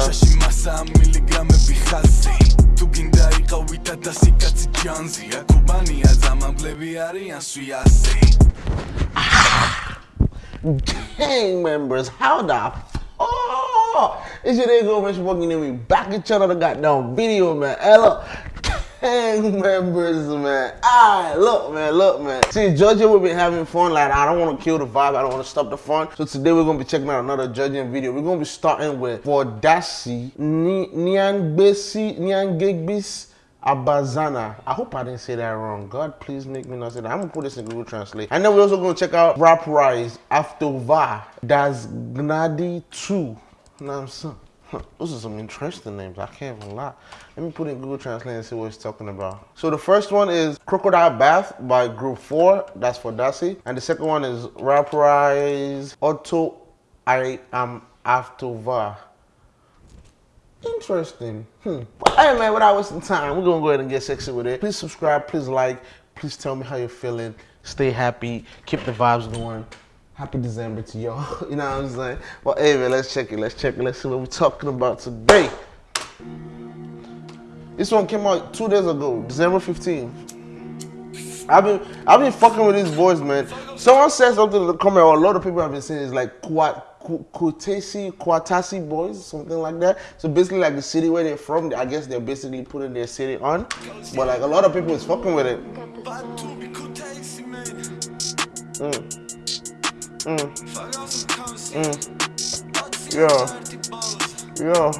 ჩაში მასა მილიგრამები ხაზი თუ გინდა იყავი და დასი კაცი ჯანზი აკუბანია ძამამბლები არიან სვიასი gang members, how the oh, it's your nigga Mitch fucking in me back at another goddamn video, man. Hey, look, gang members, man. Alright, look, man, look, man. See, Georgia, we've been having fun. Like, I don't want to kill the vibe. I don't want to stop the fun. So today we're gonna be checking out another Georgian video. We're gonna be starting with for Dasi Nyangbesi Nyangegbis. Abazana. I hope I didn't say that wrong. God, please make me not say that. I'm gonna put this in Google Translate. And then we're also gonna check out Rap Rise After Va. Das Gnadi 2. You know what I'm saying? Those are some interesting names. I can't even lie. Let me put in Google Translate and see what it's talking about. So the first one is Crocodile Bath by Group 4. That's for Dasi. And the second one is Rap Rise Auto I Am After Va. Interesting. Hmm. Hey man, without wasting time, we're gonna go ahead and get sexy with it. Please subscribe, please like, please tell me how you're feeling. Stay happy, keep the vibes going. Happy December to y'all. You know what I'm saying? Well, hey man, let's check it. Let's check it. Let's see what we're talking about today. This one came out two days ago, December 15th. I've been I've been fucking with these boys, man. Someone said something in the comment, or a lot of people have been saying it's like quad Kutesi, Kwatasi boys, something like that. So basically like the city where they're from, I guess they're basically putting their city on. But like a lot of people is fucking with it. Mm. Mm. Mm. Yeah. Yeah.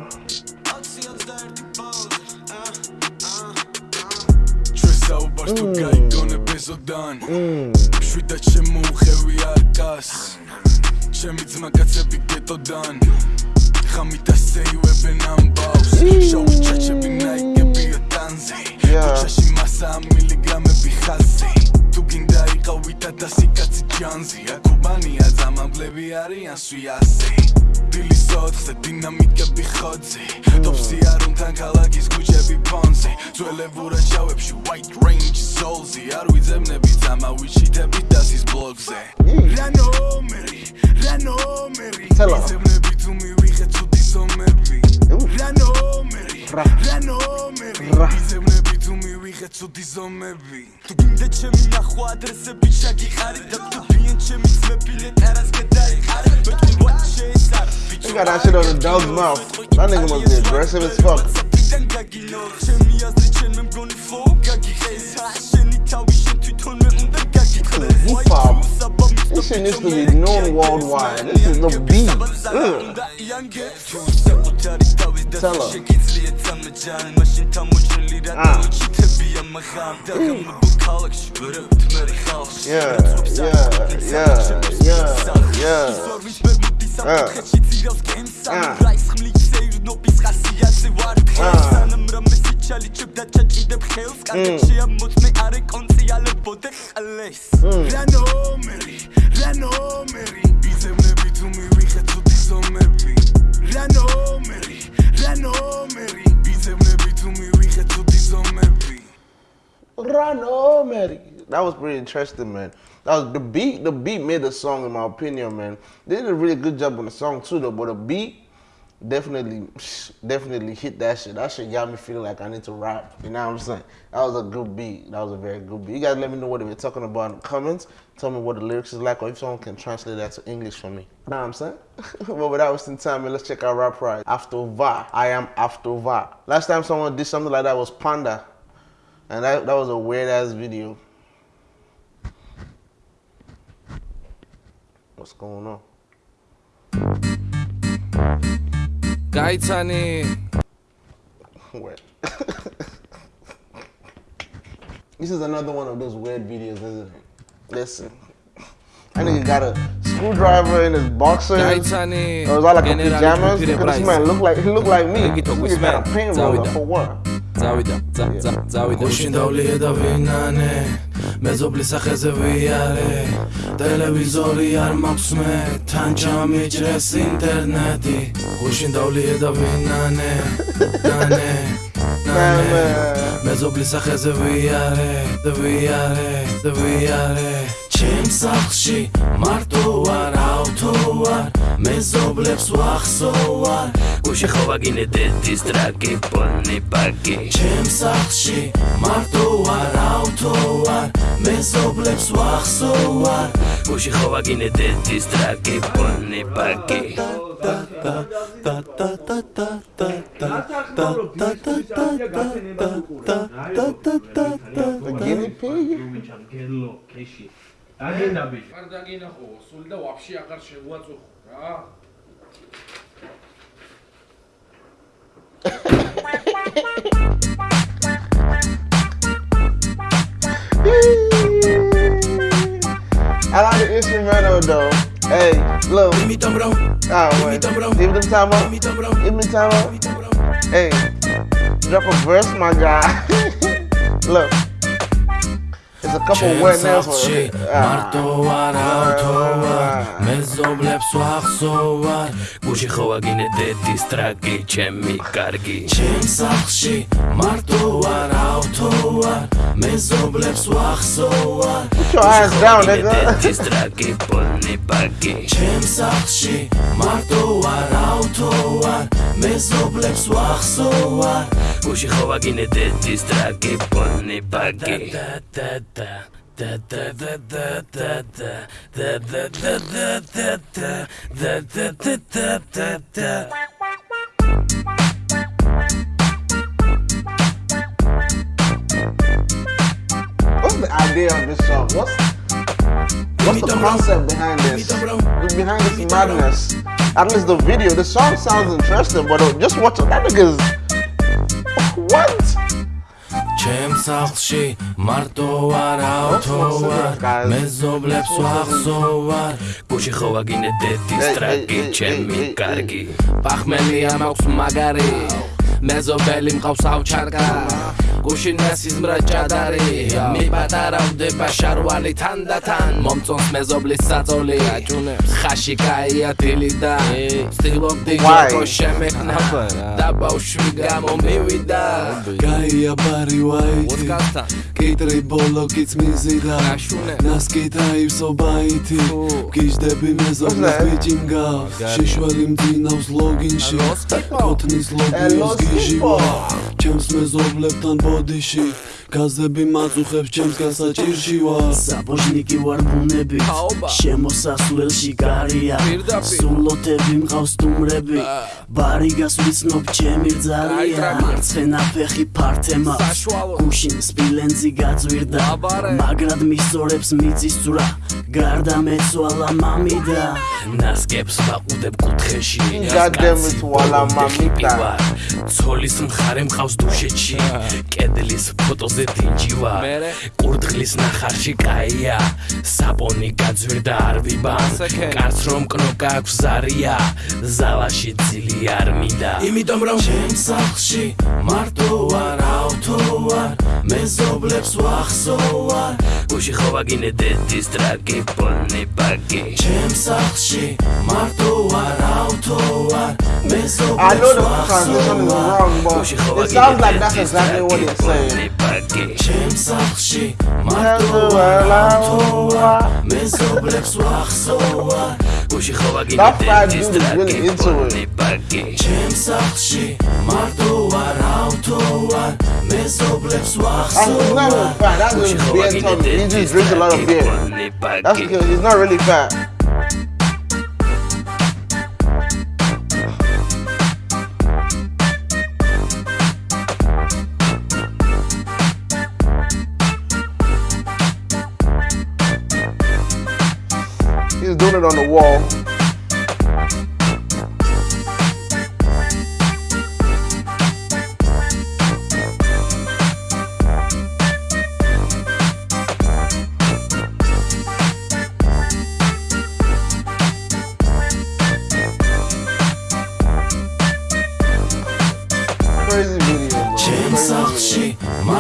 ჩემი ძმა კაცები გეტოდან ხამით ასე ივებენ ამბავს შოუ ჩაჩები ნაიგები დანზე ჩაში მასა მილიგრამები ხაზი თუ გინდა იყავი და დასი კაცი ჯანზი აკუბანია ზამამბლები არიან სვიასი დილის ოთხზე დინამიკები ხოძე ტოპსი არუნთან ქალაქის ქუჩები პონზე ძველებურა ჩავებში white range soulsy არ ვიძებნები ზამავიჩიტები დასის ბლოგზე. რა ნომერი რა ნომერი ვიძებნები თუ მივიღე ცუდი ზომები რა ნომერი რა ნომერი ვიძებნები თუ მივიღე ცუდი ზომები თუ გინდა ჩემი ნახვა ადრესები შაგიყარი და თუ ბიენ ჩემი ძმები ლეტარას გადაიყარი მეტყვი what შეესარ You got that shit on the dog's mouth. That nigga must be aggressive as fuck. Hip shit needs to be known worldwide. This is the beat. Ugh. Tell her. Ah. Yeah, yeah, yeah, yeah, yeah. საფრთხეში ძირავს გემსა რაის ხმლის ევროპის ხასიათზე ვარ სანამ რამე სიჩალი ჭებდა ჩაჭიდებ ხელს კარგში ამოწმე არე კონციალებოდე ხალეს რა ნომერი რა ნომერი იზემნები თუ მივიხე ცუდი ზომები რა ნომერი რა ნომერი იზემნები თუ მივიხე ცუდი ზომები რა ნომერი that was pretty interesting, man. That was the beat. The beat made the song, in my opinion, man. They did a really good job on the song too, though. But the beat definitely, definitely hit that shit. That shit got me feeling like I need to rap. You know what I'm saying? That was a good beat. That was a very good beat. You guys let me know what were talking about in the comments. Tell me what the lyrics is like, or if someone can translate that to English for me. You know what I'm saying? but without wasting time, let's check out Rap Pride. After Va. I am After Va. Last time someone did something like that was Panda. And that, that was a weird ass video. What's going on? काहीच आणि Wet. this is another one of those weird videos, isn't it? Listen. I think he got a screwdriver in his boxer. Or is that like a pajamas? This man look like he look like me. This got a paint roller for what? Zavidam, zavidam, zavidam. მეზობლის სახეზე ვიარე. ტელევიზორი არ მაქვს მე თან ჩამიჭრეს ინტერნეტი. გუშინ დავლიე და ვინანე მეზობლის სახეზე ვიარე და ვიარე და ვიარე. ჩემ სახლში მარტო არ ავთო ვარ მეზობლებს ვახსო ვარ გუშინ ხო ვაგინე დედის ტრაკი პონი პაკი ჩემ სახლში მარტო ვარ ავთო ვარ მეზობლებს ვახსო ვარ გუშინ ხო ვაგინე დედის ტრაკი პონი პაკი გელო, გელო, გელო, გელო, გელო, გელო, ბიჭო. არ დაგენა ხო, სულ და ვაფშე აღარ შევუაწუხო რა. I like the instrumental though. Hey, look. იმიტომ რომ Oh, wait. Give them time out. იმიტომ რომ Give me time out. იმიტომ რომ Hey, drop a verse, my guy. look. It's a couple winners. მარტო არ ავთოვარ, მეზობლებს ვახსოვარ. გუშინ ხო ვაგინე დედის ტრაგი, ჩემი კარგი. ჩემ სახლში მარტო არ ავთოვარ, მეზობლებს ვახსოვარ. Put your down, nigga. დედის ტრაგი, პონი ბაგი. ჩემ სახლში მარტო არ ავთოვარ, მეზობლებს ვახსოვარ გუში ხოვაგინე დედის ტრაკი პონი პაკი და da da da da da da da da da da da da da da da da da da What's the idea of this song? What's what's the concept behind this? Behind this madness? Least the video. The song sounds interesting, but uh, just watch it. That nigga's what? ჩემ სახლში მარტო არ ავთოვარ მეზობლებს ვახსოვარ გუში ხოვაგინე დედის Hey, ტრაკი hey, hey, ჩემი კარგი ბახმელია მაქვს მაგარი მეზობელი მყავს ავჩარკა გუშინასის მრაჭადარი. მე პატარა ვდება შარვალი თანდათან. მომწონს მეზობლის საწოლი აჭუნებს ხაში кая დილიდა ვცდილობდი იყო შემეკნა და ბავშვი გამომივიდა кая ბარი ვაიტი კიტრი ბოლოკიც მიზიდა. ნასკიტა ივსო ბაიტი გიждები მეზობლის ბიჭი მგა შეშველი მძინავს ლოგინში. კოთნის ლოგინს გიჟივა. ჩემს მეზობლებთან ბო ბოდიში გაზები მაწუხებს ჩემს გასაჭირში ვარ. საბოჟნიკი ვარ ბუნები. შემოსასვლელში გარია. სულოთები მყავს სტუმრები. ბარიგას ვიცნობ ჩემი ძარია. მარცხენა ფეხი ფართემა. გუშინ სპილენძი გაძვირდა. მაგრად მისწორებს მიწის ძვრა. გარდა მეცვალა მამიდა. ნასკებს ვაყუდებ კუთხეში. God damn it, ვალა მამიდა. ცოლის მხარე მყავს დუშეთში კედლის ფოტოზე დინჯივა კურდღლის ნახარში კაია საპონი გაძვირდა არ ვიბა კარც რომ კნოკა აქვს ზარია ზალაში ძილი არ მიდა იმიტომ რომ შენ სახლში მარტო არ ავთო არ მეზობლებს ვახსო არ გუში ხო ვაგინე დედის ტრაკი პონი ბაკი შენ სახლში მარტო არ ავთო არ მეზობლებს ვახსო არ გუში ხო ვაგინე დედის ტრაკი plainly pagué J'aime ça archi, Mes oblex war soa Gucci chowagi dentist laki plainly pagué J'aime ça archi, martoa rautoa Mes That's because he's not really fat. On the wall.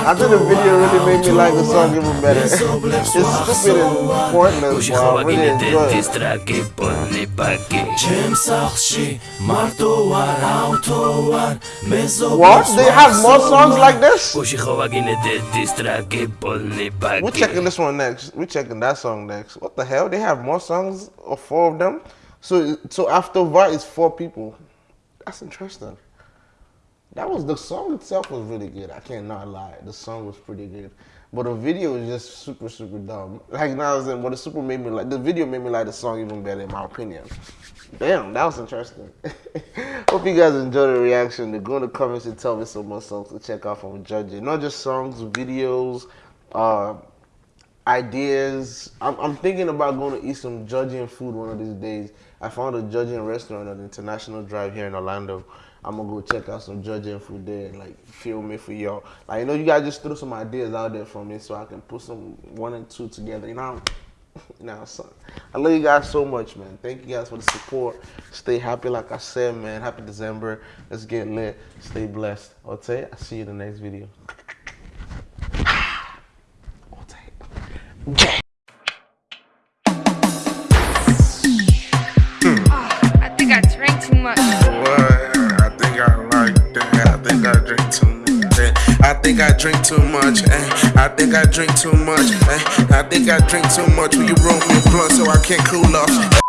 I think the video really made me like the song even better. it's stupid and pointless, but I really enjoy it. What? They have more songs like this? We're checking this one next. We're checking that song next. What the hell? They have more songs or four of them? So so after VART is four people. That's interesting. That was the song itself was really good. I can't not lie. The song was pretty good. But the video was just super, super dumb. Like now in, but the super made me like the video made me like the song even better in my opinion. Damn, that was interesting. Hope you guys enjoyed the reaction. To Go in the comments and tell me some more songs to check out from Georgian. Not just songs, videos, uh, ideas. I'm, I'm thinking about going to eat some Georgian food one of these days. I found a Georgian restaurant on International Drive here in Orlando. I'm gonna go check out some Georgian food there and like film it for y'all. Like you know, you guys just threw some ideas out there for me so I can put some one and two together. You know, you know, son. I love you guys so much, man. Thank you guys for the support. Stay happy, like I said, man. Happy December. Let's get lit. Stay blessed. Okay, I'll see you in the next video. Think I drink too much. Eh? I think I drink too much. Will you roll me a blunt so I can't cool off?